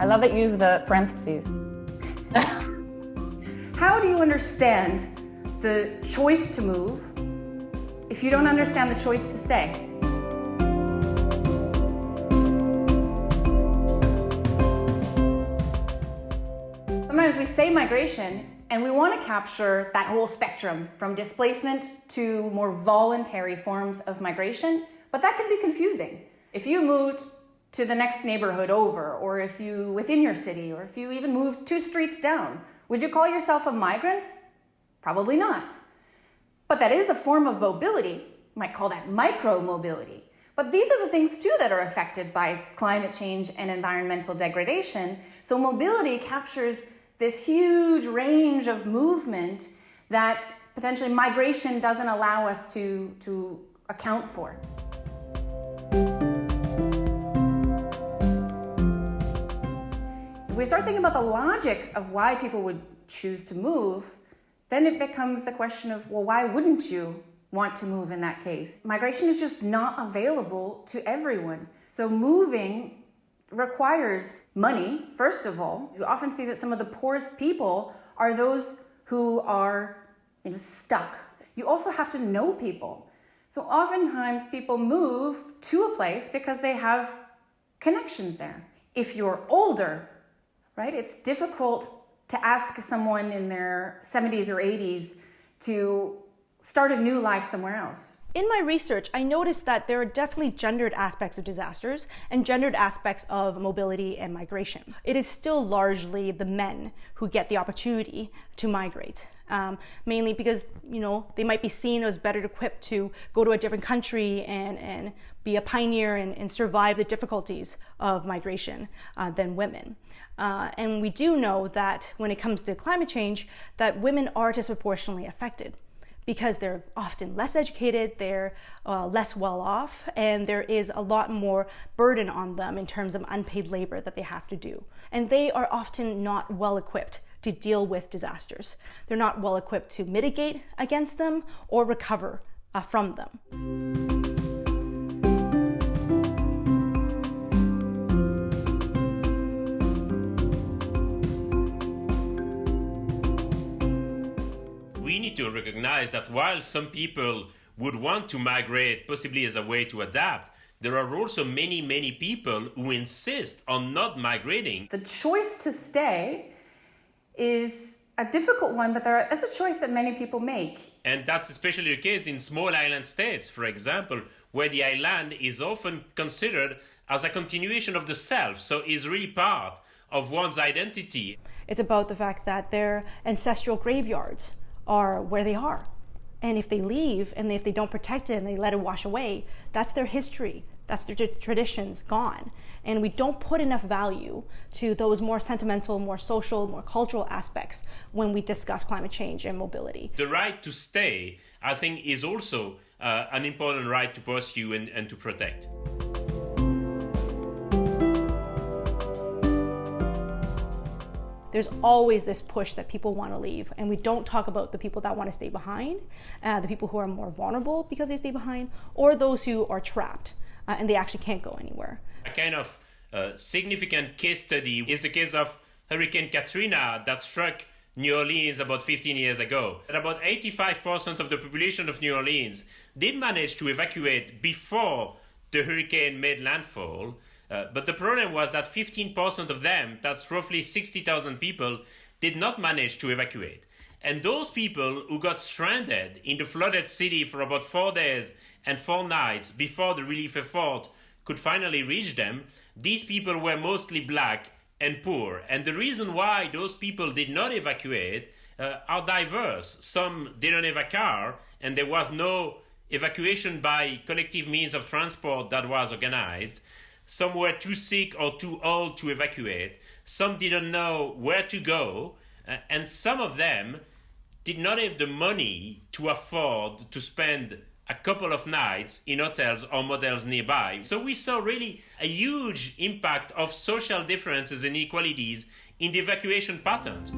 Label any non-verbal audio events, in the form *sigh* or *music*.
I love that you use the parentheses. *laughs* How do you understand the choice to move if you don't understand the choice to stay? Sometimes we say migration and we want to capture that whole spectrum from displacement to more voluntary forms of migration, but that can be confusing. If you moved to the next neighborhood over, or if you within your city, or if you even moved two streets down, would you call yourself a migrant? Probably not. But that is a form of mobility. You might call that micro mobility. But these are the things too that are affected by climate change and environmental degradation. So mobility captures this huge range of movement that potentially migration doesn't allow us to, to account for. We start thinking about the logic of why people would choose to move, then it becomes the question of, well, why wouldn't you want to move in that case? Migration is just not available to everyone. So moving requires money, first of all. You often see that some of the poorest people are those who are you know, stuck. You also have to know people. So oftentimes people move to a place because they have connections there. If you're older, right, it's difficult to ask someone in their 70s or 80s to start a new life somewhere else. In my research, I noticed that there are definitely gendered aspects of disasters and gendered aspects of mobility and migration. It is still largely the men who get the opportunity to migrate. Um, mainly because you know they might be seen as better equipped to go to a different country and, and be a pioneer and, and survive the difficulties of migration uh, than women. Uh, and we do know that when it comes to climate change, that women are disproportionately affected because they're often less educated, they're uh, less well off, and there is a lot more burden on them in terms of unpaid labor that they have to do. And they are often not well equipped to deal with disasters. They're not well equipped to mitigate against them or recover uh, from them. To recognize that while some people would want to migrate, possibly as a way to adapt, there are also many, many people who insist on not migrating. The choice to stay is a difficult one, but there is a choice that many people make. And that's especially the case in small island states, for example, where the island is often considered as a continuation of the self, so is really part of one's identity. It's about the fact that they're ancestral graveyards are where they are. And if they leave and if they don't protect it and they let it wash away, that's their history. That's their traditions gone. And we don't put enough value to those more sentimental, more social, more cultural aspects when we discuss climate change and mobility. The right to stay, I think, is also uh, an important right to pursue and, and to protect. There's always this push that people want to leave and we don't talk about the people that want to stay behind uh, the people who are more vulnerable because they stay behind or those who are trapped uh, and they actually can't go anywhere a kind of uh, significant case study is the case of hurricane katrina that struck New Orleans about 15 years ago. And about 85% of the population of New Orleans did manage to evacuate before the hurricane made landfall. Uh, but the problem was that 15% of them, that's roughly 60,000 people, did not manage to evacuate. And those people who got stranded in the flooded city for about four days and four nights before the relief effort could finally reach them, these people were mostly black and poor. And the reason why those people did not evacuate uh, are diverse. Some didn't have a car, and there was no evacuation by collective means of transport that was organized. Some were too sick or too old to evacuate. Some didn't know where to go. Uh, and some of them did not have the money to afford to spend a couple of nights in hotels or motels nearby. So we saw really a huge impact of social differences and inequalities in the evacuation patterns.